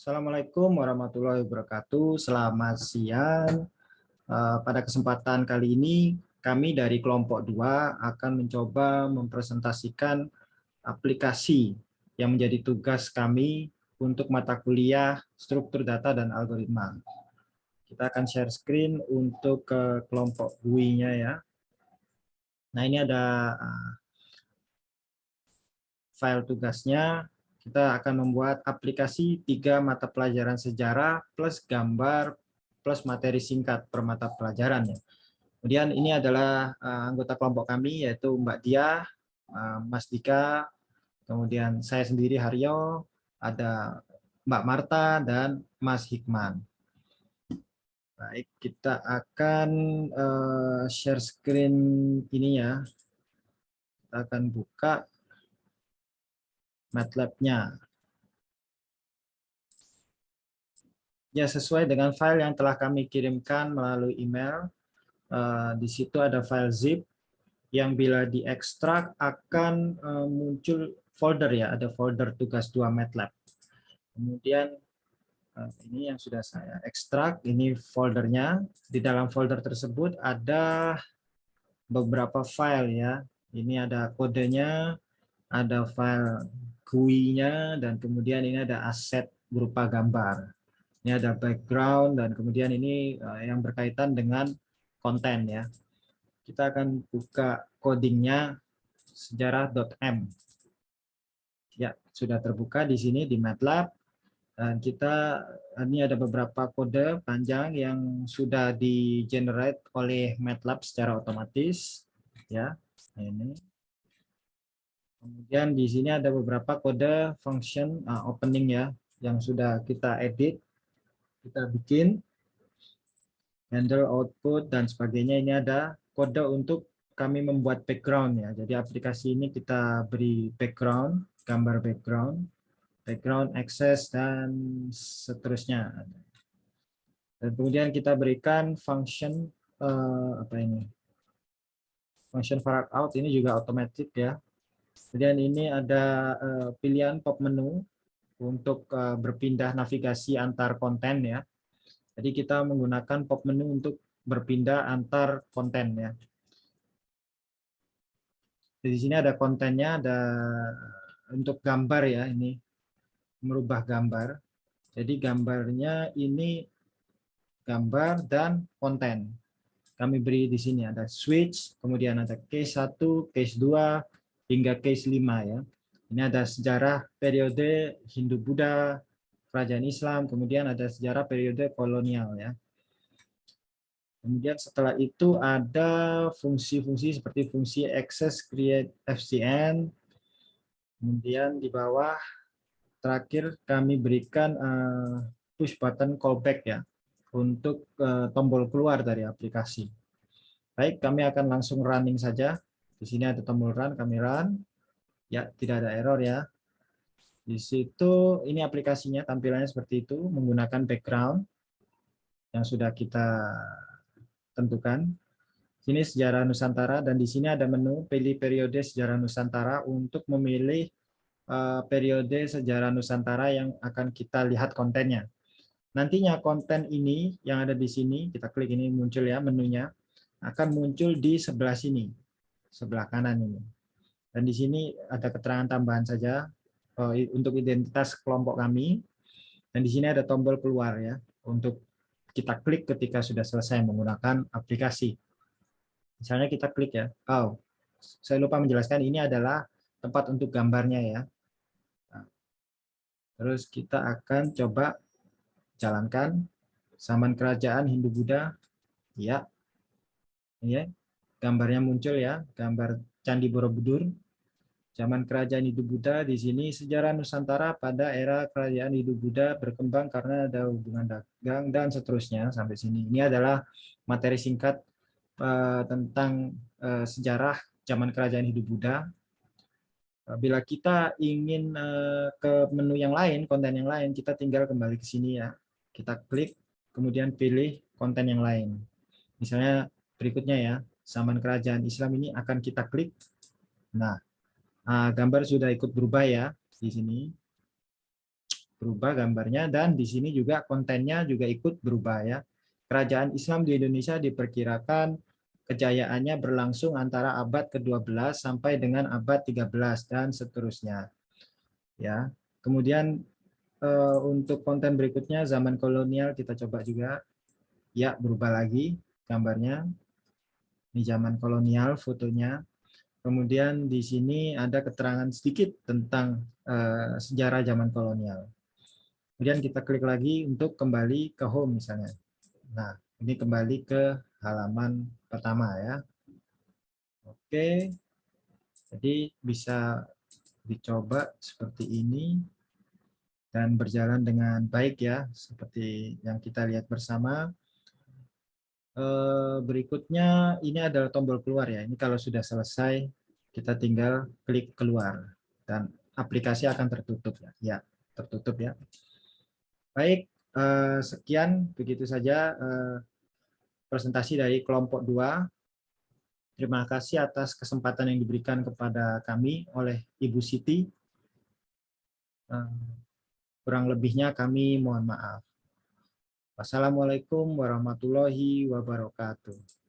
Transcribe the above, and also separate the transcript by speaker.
Speaker 1: Assalamualaikum warahmatullahi wabarakatuh. Selamat siang. Eh, pada kesempatan kali ini, kami dari kelompok 2 akan mencoba mempresentasikan aplikasi yang menjadi tugas kami untuk mata kuliah struktur data dan algoritma. Kita akan share screen untuk ke kelompok GUI-nya ya. Nah, ini ada eh, file tugasnya kita akan membuat aplikasi tiga mata pelajaran sejarah plus gambar plus materi singkat per mata pelajaran ya. Kemudian ini adalah uh, anggota kelompok kami yaitu Mbak Dia, uh, Mas Dika, kemudian saya sendiri Haryo, ada Mbak Marta dan Mas Hikman. Baik, kita akan uh, share screen ini ya. Kita akan buka MATLAB-nya. Ya, sesuai dengan file yang telah kami kirimkan melalui email. Uh, di situ ada file zip yang bila diekstrak akan uh, muncul folder ya, ada folder tugas 2 MATLAB. Kemudian uh, ini yang sudah saya ekstrak, ini foldernya. Di dalam folder tersebut ada beberapa file ya. Ini ada kodenya, ada file GUI-nya, dan kemudian ini ada aset berupa gambar. Ini ada background, dan kemudian ini eh, yang berkaitan dengan konten. ya. Kita akan buka codingnya sejarah.m. Ya, sudah terbuka di sini di MATLAB. Dan kita ini ada beberapa kode panjang yang sudah di generate oleh MATLAB secara otomatis. Ya, ini Kemudian di sini ada beberapa kode function uh, opening ya yang sudah kita edit, kita bikin handle output dan sebagainya. Ini ada kode untuk kami membuat background ya. Jadi aplikasi ini kita beri background, gambar background, background access dan seterusnya. Dan kemudian kita berikan function uh, apa ini? Function out ini juga otomatis ya Kemudian ini ada uh, pilihan pop menu untuk uh, berpindah navigasi antar konten ya. Jadi kita menggunakan pop menu untuk berpindah antar konten ya. Di sini ada kontennya, ada untuk gambar ya ini merubah gambar. Jadi gambarnya ini gambar dan konten. Kami beri di sini ada switch, kemudian ada case 1, case 2, hingga case 5 ya. Ini ada sejarah periode Hindu-Buddha, kerajaan Islam, kemudian ada sejarah periode kolonial ya. Kemudian setelah itu ada fungsi-fungsi seperti fungsi access create FCN. Kemudian di bawah terakhir kami berikan uh, push button callback ya untuk uh, tombol keluar dari aplikasi. Baik, kami akan langsung running saja. Di sini ada tombol run, kami run. Ya, tidak ada error ya. Di situ ini aplikasinya tampilannya seperti itu menggunakan background yang sudah kita tentukan. Sini sejarah Nusantara dan di sini ada menu pilih periode sejarah Nusantara untuk memilih uh, periode sejarah Nusantara yang akan kita lihat kontennya. Nantinya konten ini yang ada di sini, kita klik ini muncul ya menunya, akan muncul di sebelah sini sebelah kanan ini. Dan di sini ada keterangan tambahan saja uh, untuk identitas kelompok kami. Dan di sini ada tombol keluar ya untuk kita klik ketika sudah selesai menggunakan aplikasi. Misalnya kita klik ya. Oh, saya lupa menjelaskan ini adalah tempat untuk gambarnya ya. Nah, terus kita akan coba jalankan zaman kerajaan Hindu-Buddha. Ya. Ya, gambarnya muncul ya, gambar Candi Borobudur. Zaman kerajaan Hindu Buddha di sini sejarah Nusantara pada era kerajaan Hindu Buddha berkembang karena ada hubungan dagang dan seterusnya sampai sini. Ini adalah materi singkat uh, tentang uh, sejarah zaman kerajaan Hindu Buddha. Uh, bila kita ingin ke menu yang lain, konten yang lain, kita tinggal kembali ke sini ya. Kita klik, kemudian pilih konten yang lain. Misalnya berikutnya ya, zaman kerajaan Islam ini akan kita klik. Nah, ah, gambar sudah ikut berubah ya di sini. berubah gambarnya dan di sini juga kontennya juga ikut berubah ya. Kerajaan Islam di Indonesia diperkirakan kejayaannya berlangsung antara abad ke-12 sampai dengan abad 13 dan seterusnya. Ya. Kemudian eh, untuk konten berikutnya zaman kolonial kita coba juga. Ya, berubah lagi gambarnya. Ini zaman kolonial fotonya. Kemudian di sini ada keterangan sedikit tentang uh, sejarah zaman kolonial. Kemudian kita klik lagi untuk kembali ke home misalnya. Nah, ini kembali ke halaman pertama ya. Oke. Jadi bisa dicoba seperti ini dan berjalan dengan baik ya, seperti yang kita lihat bersama. Eh, berikutnya ini adalah tombol keluar ya. Ini kalau sudah selesai kita tinggal klik keluar dan aplikasi akan tertutup ya. Ya, tertutup ya. Baik, eh, sekian begitu saja eh, presentasi dari kelompok 2. Terima kasih atas kesempatan yang diberikan kepada kami oleh Ibu Siti. Kurang lebihnya kami mohon maaf. Wassalamualaikum warahmatullahi wabarakatuh.